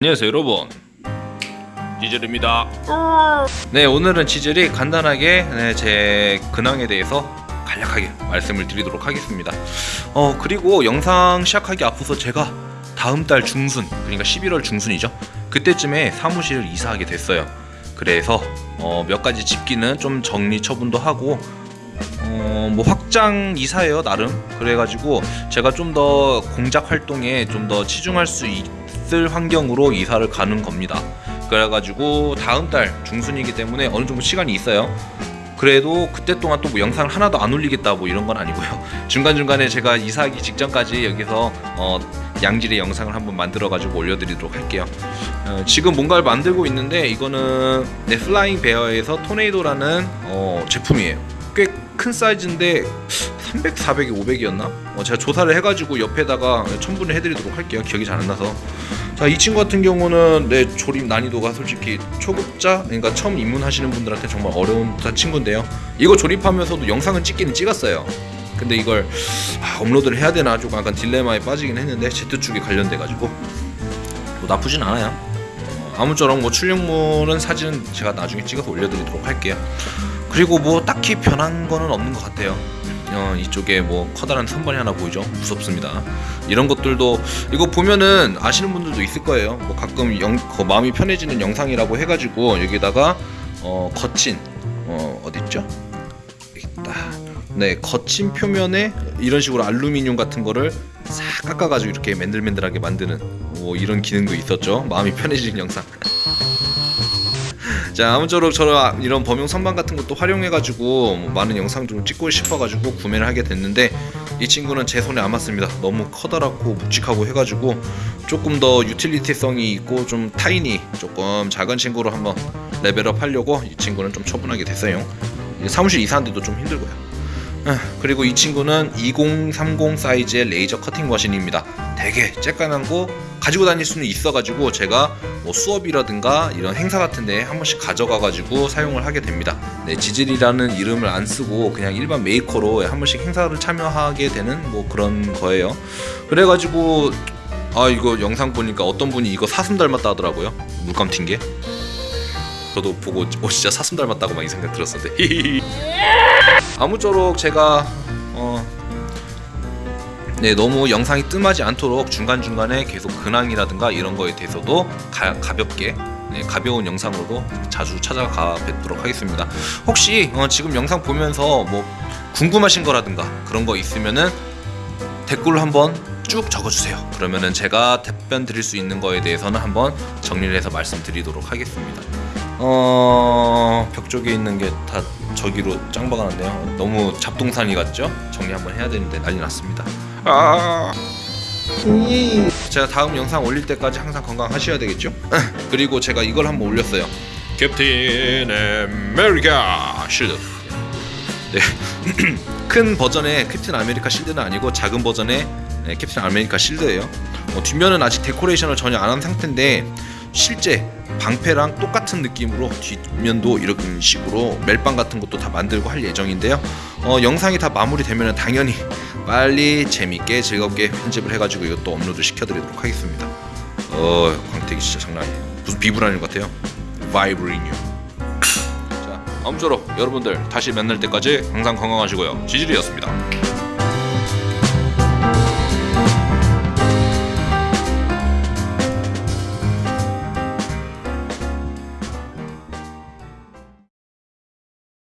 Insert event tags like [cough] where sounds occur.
안녕하세요 여러분. 지젤입니다. 네 오늘은 지젤이 간단하게 네, 제 근황에 대해서 간략하게 말씀을 드리도록 하겠습니다. 어 그리고 영상 시작하기 앞서서 제가 다음 달 중순 그러니까 11월 중순이죠. 그때쯤에 사무실을 이사하게 됐어요. 그래서 어, 몇 가지 집기는 좀 정리 처분도 하고 어, 뭐 확장 이사예요 나름. 그래가지고 제가 좀 더 공작 활동에 좀 더 치중할 수 있 을 환경으로 이사를 가는 겁니다. 그래가지고 다음 달 중순이기 때문에 어느 정도 시간이 있어요. 그래도 그때 동안 또 뭐 영상을 하나도 안 올리겠다 뭐 이런 건 아니고요. [laughs] 중간중간에 제가 이사하기 직전까지 여기서 어, 양질의 영상을 한번 만들어 가지고 올려드리도록 할게요. 어, 지금 뭔가를 만들고 있는데 이거는 네, 플라잉 베어에서 토네이도라는 어, 제품이에요. 꽤 큰 사이즈인데 300, 400이 500이었나? 어, 제가 조사를 해가지고 옆에다가 첨부를 해드리도록 할게요. 기억이 잘 안 나서. 자, 이 친구 같은 경우는 내 조립 난이도가 솔직히 초급자, 그러니까 처음 입문하시는 분들한테 정말 어려운 친구인데요. 이거 조립하면서도 영상은 찍기는 찍었어요. 근데 이걸 아, 업로드를 해야 되나 조금 약간 딜레마에 빠지긴 했는데 Z 쪽에 관련돼가지고 뭐 나쁘진 않아요. 어, 아무쪼록 뭐 출력물은 사진은 제가 나중에 찍어서 올려드리도록 할게요. 그리고 뭐 딱히 변한 거는 없는 것 같아요. 어, 이쪽에 뭐 커다란 선반이 하나 보이죠? 무섭습니다. 이런 것들도 이거 보면은 아시는 분들도 있을 거예요. 뭐 가끔 영, 그 마음이 편해지는 영상이라고 해가지고 여기다가 어, 거친 어, 어디 있죠? 있다. 네, 거친 표면에 이런 식으로 알루미늄 같은 거를 싹 깎아가지고 이렇게 맨들맨들하게 만드는 뭐 이런 기능도 있었죠. 마음이 편해지는 영상. 자 아무쪼록 저런 이런 범용 선반 같은 것도 활용해가지고 뭐 많은 영상 좀 찍고 싶어가지고 구매를 하게 됐는데 이 친구는 제 손에 안 맞습니다. 너무 커다랗고 묵직하고 해가지고 조금 더 유틸리티성이 있고 좀 tiny 조금 작은 친구로 한번 레벨업 하려고 이 친구는 좀 처분하게 됐어요. 사무실 이사하는데도 좀 힘들고요 아, 그리고 이 친구는 2030 사이즈의 레이저 커팅 머신입니다. 되게 쬐까만 거 가지고 다닐 수는 있어가지고 제가 뭐 수업이라든가 이런 행사 같은데 한 번씩 가져가가지고 사용을 하게 됩니다. 네, 지질이라는 이름을 안 쓰고 그냥 일반 메이커로 한 번씩 행사를 참여하게 되는 뭐 그런 거예요. 그래가지고 아 이거 영상 보니까 어떤 분이 이거 사슴 닮았다 하더라고요. 물감 튄 게. 저도 보고 어 진짜 사슴 닮았다고 많이 생각 들었었는데 [laughs] 아무쪼록 제가 어 네, 너무 영상이 뜸하지 않도록 중간중간에 계속 근황이라든가 이런 거에 대해서도 가, 가볍게 네, 가벼운 영상으로도 자주 찾아가 뵙도록 하겠습니다. 혹시 어, 지금 영상 보면서 뭐 궁금하신 거라든가 그런 거 있으면은 댓글로 한번 쭉 적어주세요. 그러면은 제가 답변 드릴 수 있는 거에 대해서는 한번 정리를 해서 말씀드리도록 하겠습니다. 어... 벽 쪽에 있는 게 다 저기로 짱박아 놨네요. 너무 잡동사니 같죠? 정리 한번 해야 되는데 난리 났습니다. 아. 제가 다음 영상 올릴 때까지 항상 건강하셔야 되겠죠? [laughs] 그리고 제가 이걸 한번 올렸어요. 캡틴 아메리카 실드. 네. [clears throat] 큰 버전의 캡틴 아메리카 실드는 아니고 작은 버전의 네, 캡틴 아메리카 실드예요. 어, 뒷면은 아직 데코레이션을 전혀 안 한 상태인데 실제 방패랑 똑같은 느낌으로 뒷면도 이런 식으로 멜빵 같은 것도 다 만들고 할 예정인데요. 어, 영상이 다 마무리되면 당연히 빨리 재밌게 즐겁게 편집을 해가지고 이것도 업로드 시켜드리도록 하겠습니다. 어 광택이 진짜 장난 아니에요. 무슨 비브라늄 같아요. vibranium. 자 아무쪼록 여러분들 다시 만날 때까지 항상 건강하시고요. 지질이었습니다.